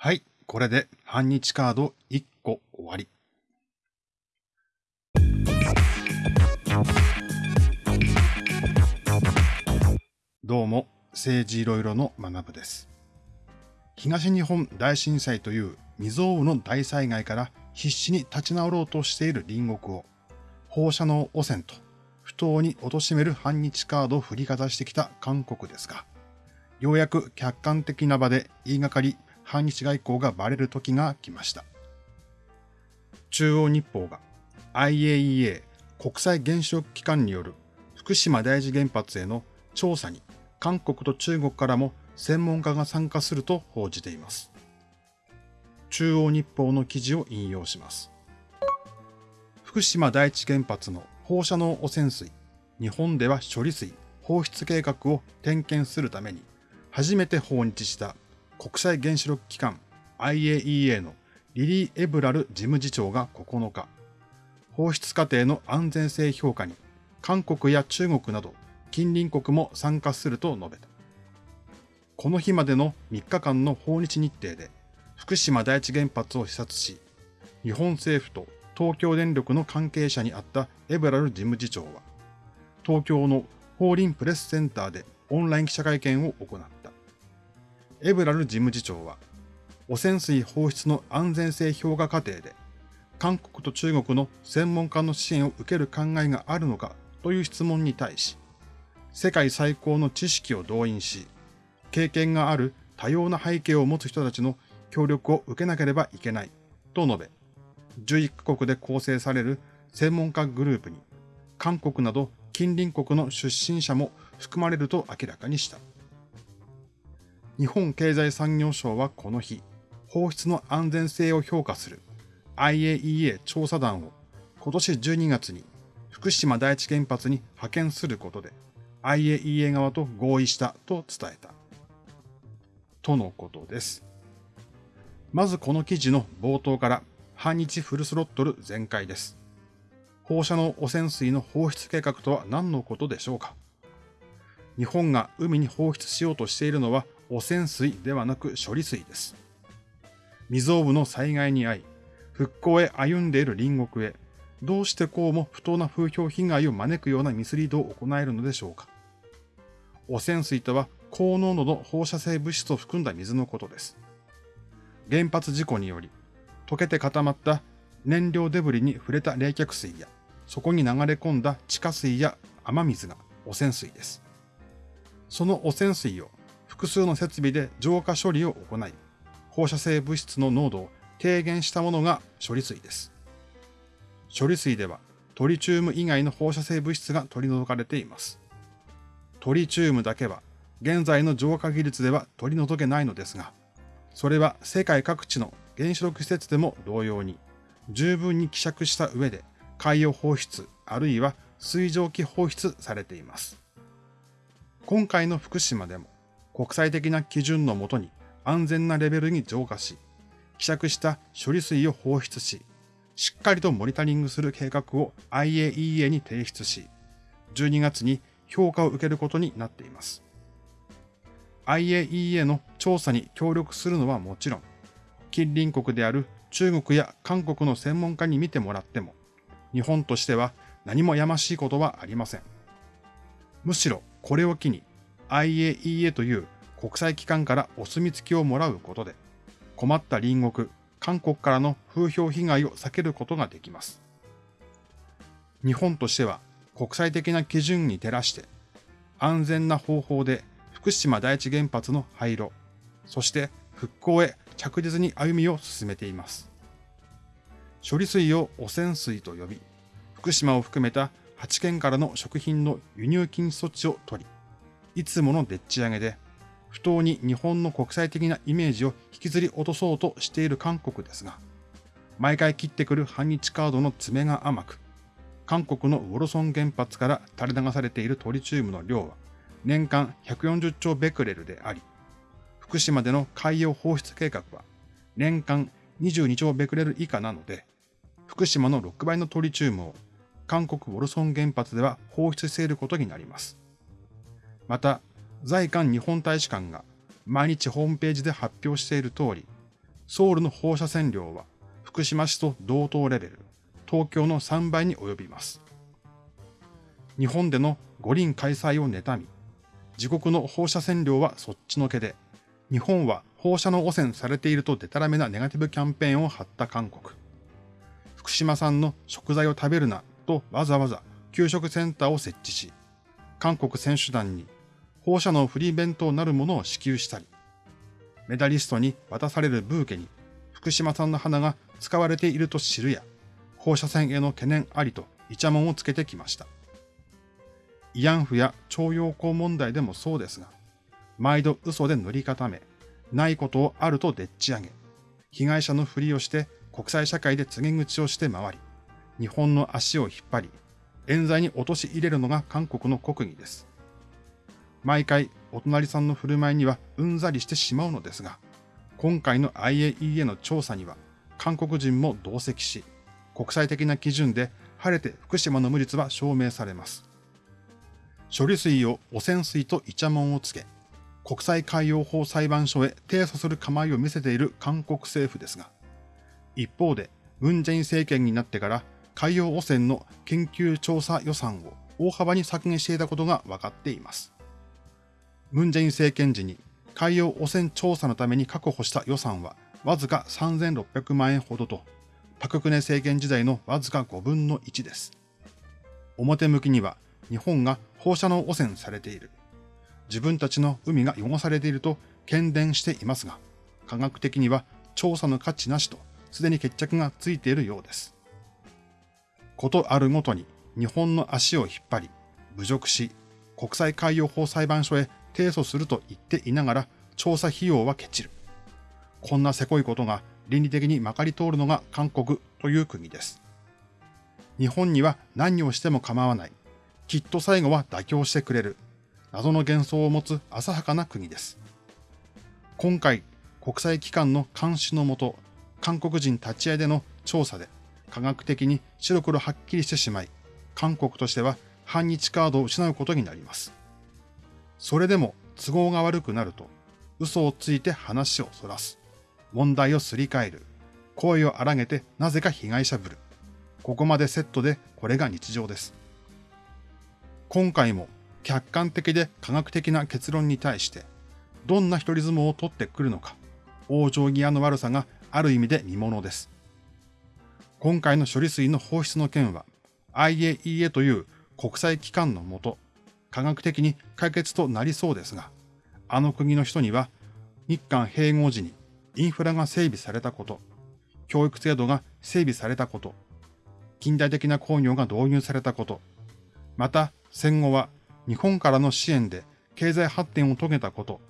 はい、これで半日カード1個終わり。どうも、政治いろいろの学部です。東日本大震災という未曾有の大災害から必死に立ち直ろうとしている隣国を放射能汚染と不当に貶める反日カードを振りかざしてきた韓国ですが、ようやく客観的な場で言いがかり反日外交がバレる時が来ました。中央日報が IAEA 国際原子力機関による福島第一原発への調査に韓国と中国からも専門家が参加すると報じています。中央日報の記事を引用します。福島第一原発の放射能汚染水、日本では処理水放出計画を点検するために初めて訪日した国際原子力機関 IAEA のリリー・エブラル事務次長が9日、放出過程の安全性評価に韓国や中国など近隣国も参加すると述べた。この日までの3日間の訪日日程で福島第一原発を視察し、日本政府と東京電力の関係者にあったエブラル事務次長は、東京の法輪プレスセンターでオンライン記者会見を行った。エブラル事務次長は、汚染水放出の安全性評価過程で、韓国と中国の専門家の支援を受ける考えがあるのかという質問に対し、世界最高の知識を動員し、経験がある多様な背景を持つ人たちの協力を受けなければいけないと述べ、11カ国で構成される専門家グループに、韓国など近隣国の出身者も含まれると明らかにした。日本経済産業省はこの日、放出の安全性を評価する IAEA 調査団を今年12月に福島第一原発に派遣することで IAEA 側と合意したと伝えた。とのことです。まずこの記事の冒頭から反日フルスロットル全開です。放射能汚染水の放出計画とは何のことでしょうか日本が海に放出しようとしているのは汚染水ではなく処理水です。未曾有の災害に遭い、復興へ歩んでいる隣国へ、どうしてこうも不当な風評被害を招くようなミスリードを行えるのでしょうか。汚染水とは高濃度の放射性物質を含んだ水のことです。原発事故により、溶けて固まった燃料デブリに触れた冷却水や、そこに流れ込んだ地下水や雨水が汚染水です。その汚染水を複数の設備で浄化処理を行い、放射性物質の濃度を低減したものが処理水です。処理水ではトリチウム以外の放射性物質が取り除かれています。トリチウムだけは現在の浄化技術では取り除けないのですが、それは世界各地の原子力施設でも同様に十分に希釈した上で海洋放出あるいは水蒸気放出されています。今回の福島でも国際的な基準のもとに安全なレベルに浄化し、希釈した処理水を放出し、しっかりとモニタリングする計画を IAEA に提出し、12月に評価を受けることになっています。IAEA の調査に協力するのはもちろん、近隣国である中国や韓国の専門家に見てもらっても、日本としては何もやましいことはありません。むしろこれを機に IAEA という国際機関からお墨付きをもらうことで、困った隣国、韓国からの風評被害を避けることができます。日本としては国際的な基準に照らして、安全な方法で福島第一原発の廃炉、そして復興へ着実に歩みを進めています。処理水を汚染水と呼び、福島を含めた8県からの食品の輸入禁止措置を取り、いつものでっち上げで、不当に日本の国際的なイメージを引きずり落とそうとしている韓国ですが、毎回切ってくる反日カードの爪が甘く、韓国のウォルソン原発から垂れ流されているトリチウムの量は年間140兆ベクレルであり、福島での海洋放出計画は年間22兆ベクレル以下なので、福島の6倍のトリチウムを韓国ウォルソン原発では放出していることになります。また、在韓日本大使館が毎日ホームページで発表している通り、ソウルの放射線量は福島市と同等レベル、東京の3倍に及びます。日本での五輪開催を妬み、自国の放射線量はそっちのけで、日本は放射能汚染されているとデタラメなネガティブキャンペーンを張った韓国。福島産の食材を食べるなとわざわざ給食センターを設置し、韓国選手団に放射能フリー弁当なるものを支給したり、メダリストに渡されるブーケに福島産の花が使われていると知るや、放射線への懸念ありとイチャモンをつけてきました。慰安婦や徴用工問題でもそうですが、毎度嘘で塗り固め、ないことをあるとでっち上げ、被害者のふりをして国際社会で告げ口をして回り、日本の足を引っ張り、冤罪に陥れるのが韓国の国技です。毎回お隣さんの振る舞いにはうんざりしてしまうのですが、今回の IAEA の調査には韓国人も同席し、国際的な基準で晴れて福島の無実は証明されます。処理水を汚染水とイチャモンをつけ、国際海洋法裁判所へ提訴する構えを見せている韓国政府ですが、一方で、ムンジェイン政権になってから海洋汚染の研究調査予算を大幅に削減していたことが分かっています。ムンジェイン政権時に海洋汚染調査のために確保した予算はわずか3600万円ほどと、パククネ政権時代のわずか5分の1です。表向きには日本が放射能汚染されている。自分たちの海が汚されていると懸伝していますが、科学的には調査の価値なしと、すでに決着がついているようです。ことあるごとに日本の足を引っ張り、侮辱し、国際海洋法裁判所へ提訴すると言っていながら調査費用はケチる。こんなせこいことが倫理的にまかり通るのが韓国という国です。日本には何をしても構わない。きっと最後は妥協してくれる。謎の幻想を持つ浅はかな国です。今回、国際機関の監視のもと、韓国人立ち会いでの調査で、科学的に白黒はっきりしてしまい、韓国としては反日カードを失うことになります。それでも都合が悪くなると、嘘をついて話をそらす。問題をすり替える。声を荒げてなぜか被害者ぶる。ここまでセットでこれが日常です。今回も客観的で科学的な結論に対して、どんな一人相撲を取ってくるのか、往生際の悪さがある意味で見ものです。今回の処理水の放出の件は、IAEA という国際機関のもと、科学的に解決となりそうですが、あの国の人には、日韓併合時にインフラが整備されたこと、教育制度が整備されたこと、近代的な工業が導入されたこと、また戦後は日本からの支援で経済発展を遂げたこと、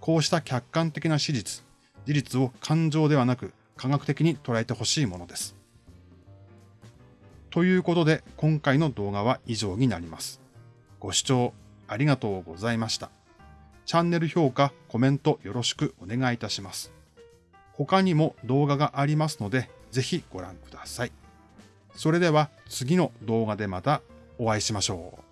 こうした客観的な史実、事実を感情ではなく科学的に捉えてほしいものです。ということで今回の動画は以上になります。ご視聴ありがとうございました。チャンネル評価、コメントよろしくお願いいたします。他にも動画がありますので、ぜひご覧ください。それでは次の動画でまたお会いしましょう。